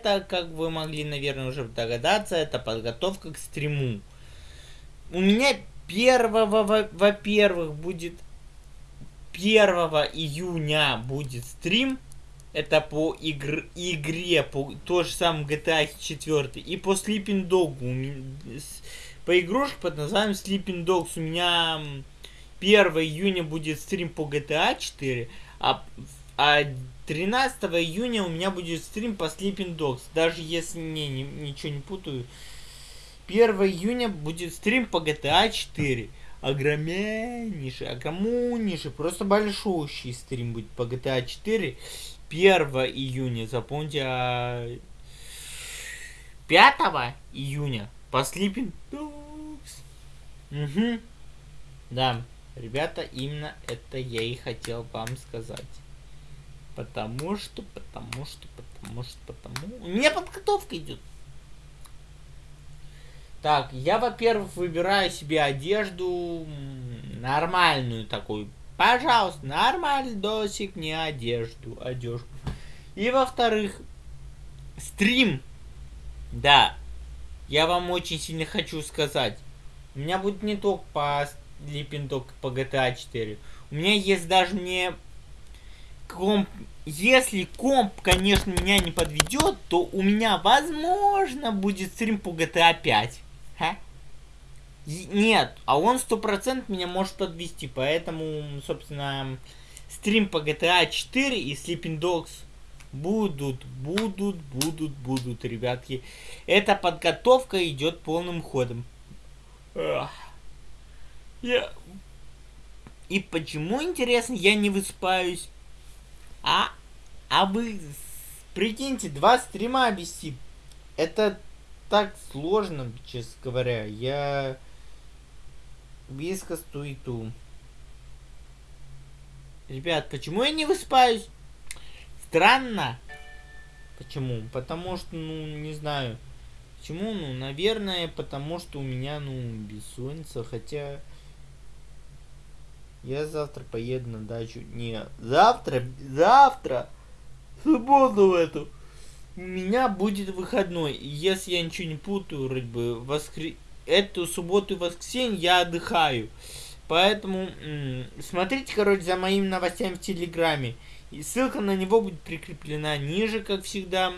Это, как вы могли, наверное, уже догадаться, это подготовка к стриму. У меня первого, во-первых, будет 1 июня будет стрим. Это по игр, игре, по то же самое GTA 4. И по Sleeping Dog. По игрушке под названием Sleeping Dogs у меня 1 июня будет стрим по GTA 4. А, а 13 июня у меня будет стрим по Sleeping Dogs. Даже если не, не ничего не путаю. 1 июня будет стрим по GTA 4. Огромнейший, огромнейший, просто большущий стрим будет по GTA 4. 1 июня, запомните, а 5 июня по Sleeping Dogs. Угу. Да, ребята, именно это я и хотел вам сказать. Потому что, потому что, потому что, потому... У меня подготовка идет. Так, я, во-первых, выбираю себе одежду нормальную такую. Пожалуйста, нормальный досик, не одежду, одежду. И, во-вторых, стрим. Да, я вам очень сильно хочу сказать. У меня будет не только по Sleeping Dog, по GTA 4. У меня есть даже не комп, если комп, конечно, меня не подведет, то у меня, возможно, будет стрим по GTA 5. Ха? Нет, а он сто процентов меня может подвести, поэтому, собственно, стрим по GTA 4 и Sleeping Dogs будут, будут, будут, будут, ребятки. Эта подготовка идет полным ходом. Я... И почему, интересно, я не выспаюсь? А, а вы прикиньте, два стрима вести. Это так сложно, честно говоря. Я вискас туиту. Ребят, почему я не выспаюсь? Странно. Почему? Потому что, ну, не знаю. Почему? Ну, наверное, потому что у меня, ну, бессонница. Хотя... Я завтра поеду на дачу. Не, завтра, завтра, субботу в эту. У меня будет выходной. Если я ничего не путаю, вроде бы, воскр... эту субботу и воскресенье я отдыхаю. Поэтому смотрите, короче, за моими новостями в Телеграме. И ссылка на него будет прикреплена ниже, как всегда.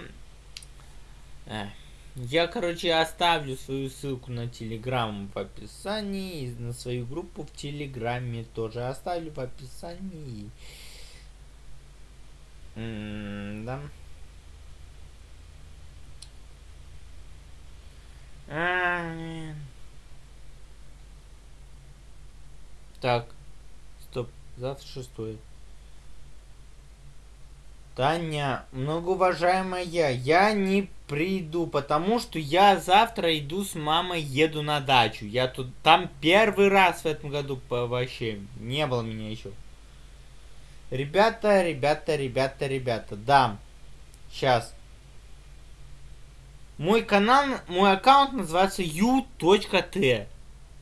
Эх. Я, короче, оставлю свою ссылку на Телеграм в описании. И на свою группу в Телеграме тоже оставлю в описании. М да. А так. Стоп. Завтра шестое. Таня, многоуважаемая, я не приду, потому что я завтра иду с мамой, еду на дачу. Я тут там первый раз в этом году вообще не было меня еще. Ребята, ребята, ребята, ребята, да. Сейчас. Мой канал, мой аккаунт называется u.t.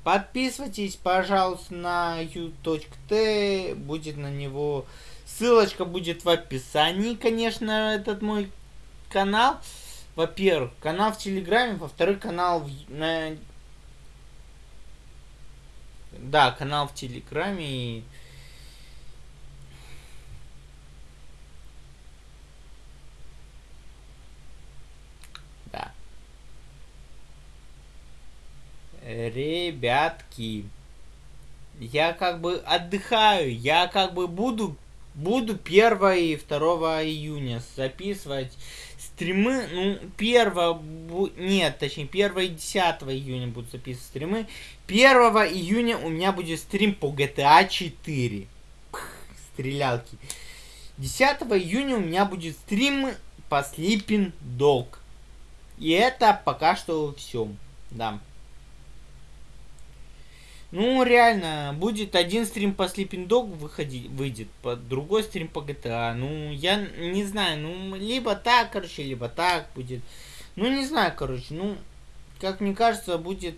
Подписывайтесь, пожалуйста, на u.t. Будет на него Ссылочка будет в описании, конечно, этот мой канал. Во-первых, канал в Телеграме, во-вторых, канал в... На... Да, канал в Телеграме. Да. Ребятки, я как бы отдыхаю, я как бы буду Буду 1 и 2 июня записывать стримы. Ну, 1... Нет, точнее, 1 и 10 июня буду записывать стримы. 1 июня у меня будет стрим по GTA 4. Пх, стрелялки. 10 июня у меня будет стрим по Sleeping Dog. И это пока что все. Да. Ну, реально, будет один стрим по Sleeping Dog выходить, выйдет, по другой стрим по GTA. Ну, я не знаю, ну, либо так, короче, либо так будет. Ну, не знаю, короче, ну, как мне кажется, будет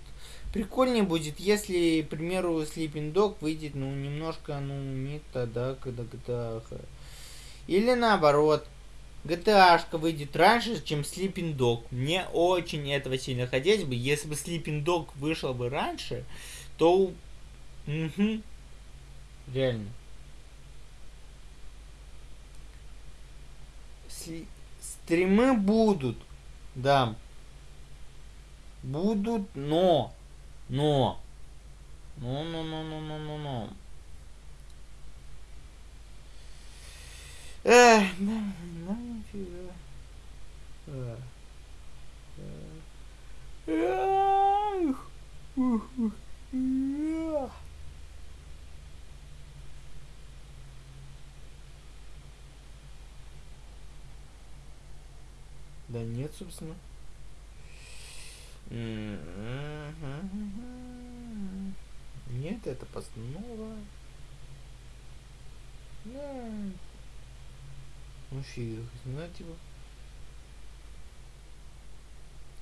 прикольнее будет, если, к примеру, Sleeping Dog выйдет, ну, немножко, ну, не тогда, когда GTA. Или наоборот. GTA выйдет раньше, чем Sleeping Dog. Мне очень этого сильно хотелось бы. Если бы Sleeping Dog вышел бы раньше, то... Угу. Реально. Стримы будут. Да. Будут, но... Но... Ну, ну, ну, ну, ну, ну, ну. Эх, да, да, нифига. Да нет, собственно. Нет, это постанова. Да. Ну фиг, знать его.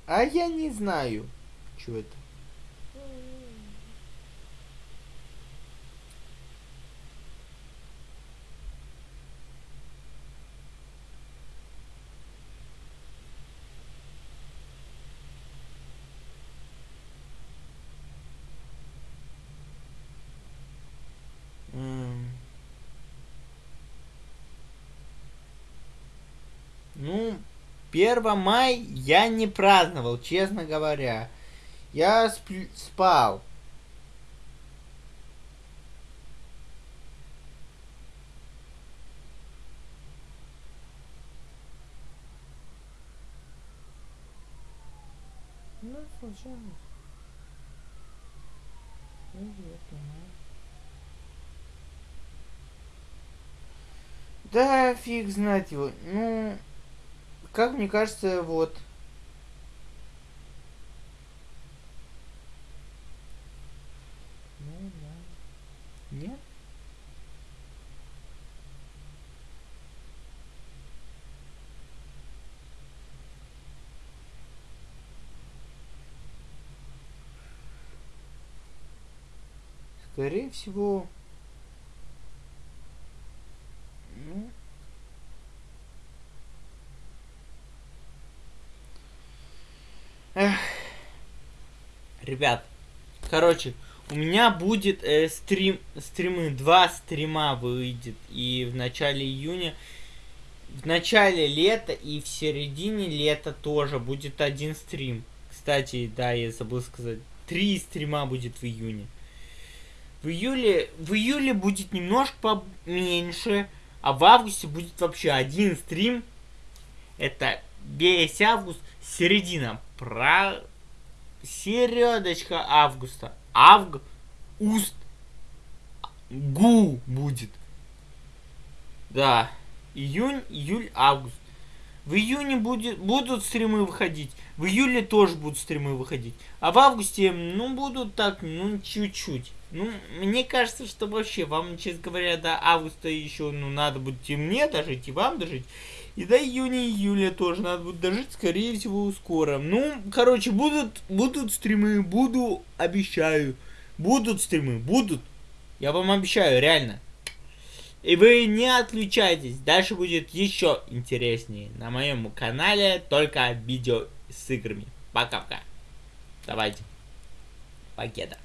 А я не знаю, что это. Ну, 1 мая я не праздновал, честно говоря. Я спал. Ну, случайно. Да, фиг знать его. Ну, как мне кажется, вот. Ну. Нет? Скорее всего, ну, Эх. Ребят, короче, у меня будет э, стрим, стримы, два стрима выйдет. И в начале июня, в начале лета и в середине лета тоже будет один стрим. Кстати, да, я забыл сказать, три стрима будет в июне. В июле, в июле будет немножко поменьше, а в августе будет вообще один стрим. Это весь август, середина про середочка августа. Авг, уст, гу будет. Да. Июнь, июль, август. В июне будет, будут стримы выходить. В июле тоже будут стримы выходить. А в августе, ну, будут так, ну, чуть-чуть. Ну, мне кажется, что вообще вам, честно говоря, до августа еще, ну, надо будет и мне дожить, и вам дожить. И до июня-июля тоже надо будет дожить, скорее всего, скоро. Ну, короче, будут, будут стримы, буду, обещаю. Будут стримы, будут. Я вам обещаю, реально. И вы не отключайтесь, дальше будет еще интереснее. На моем канале только видео с играми. Пока-пока. Давайте. Покеда.